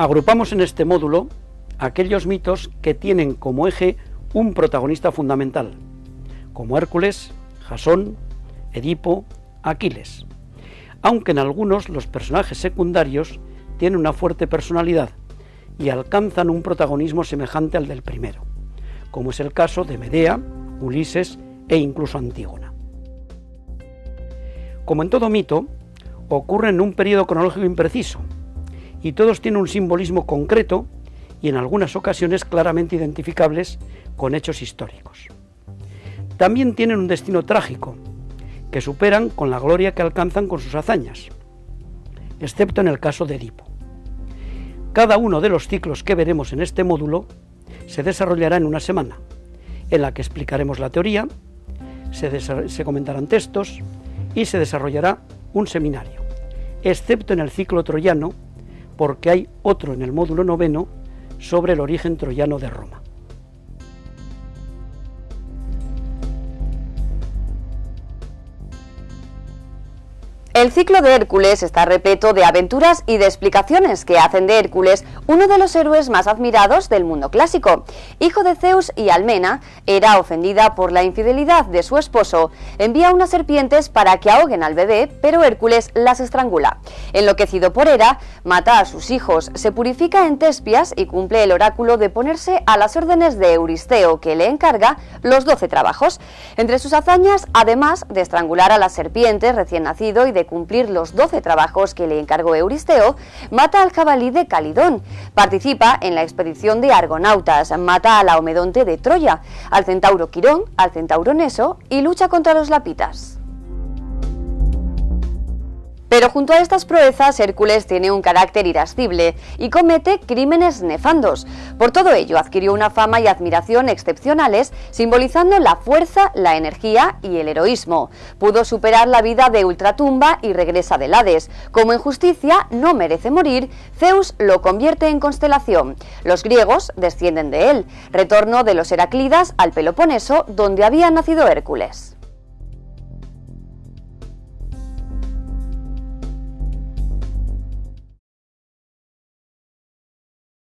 Agrupamos en este módulo aquellos mitos que tienen como eje un protagonista fundamental, como Hércules, Jasón, Edipo, Aquiles, aunque en algunos los personajes secundarios tienen una fuerte personalidad y alcanzan un protagonismo semejante al del primero, como es el caso de Medea, Ulises e incluso Antígona. Como en todo mito, ocurre en un periodo cronológico impreciso, y todos tienen un simbolismo concreto y en algunas ocasiones claramente identificables con hechos históricos. También tienen un destino trágico, que superan con la gloria que alcanzan con sus hazañas, excepto en el caso de Edipo. Cada uno de los ciclos que veremos en este módulo se desarrollará en una semana, en la que explicaremos la teoría, se, comentarán textos y se desarrollará un seminario, excepto en el ciclo troyano, porque hay otro en el módulo noveno sobre el origen troyano de Roma. El ciclo de Hércules está repleto de aventuras y de explicaciones que hacen de Hércules uno de los héroes más admirados del mundo clásico. Hijo de Zeus y Almena, era ofendida por la infidelidad de su esposo, envía unas serpientes para que ahoguen al bebé, pero Hércules las estrangula. Enloquecido por Hera, mata a sus hijos, se purifica en Tespias y cumple el oráculo de ponerse a las órdenes de Euristeo, que le encarga los doce trabajos. Entre sus hazañas, además de estrangular a las serpientes recién nacido y de cumplir los 12 trabajos que le encargó Euristeo, mata al jabalí de Calidón, participa en la expedición de Argonautas, mata a la Omedonte de Troya, al centauro Quirón, al centauro Neso y lucha contra los lapitas. Pero junto a estas proezas, Hércules tiene un carácter irascible y comete crímenes nefandos. Por todo ello, adquirió una fama y admiración excepcionales, simbolizando la fuerza, la energía y el heroísmo. Pudo superar la vida de ultratumba y regresa del Hades. Como en justicia no merece morir, Zeus lo convierte en constelación. Los griegos descienden de él. Retorno de los Heraclidas al Peloponeso, donde había nacido Hércules.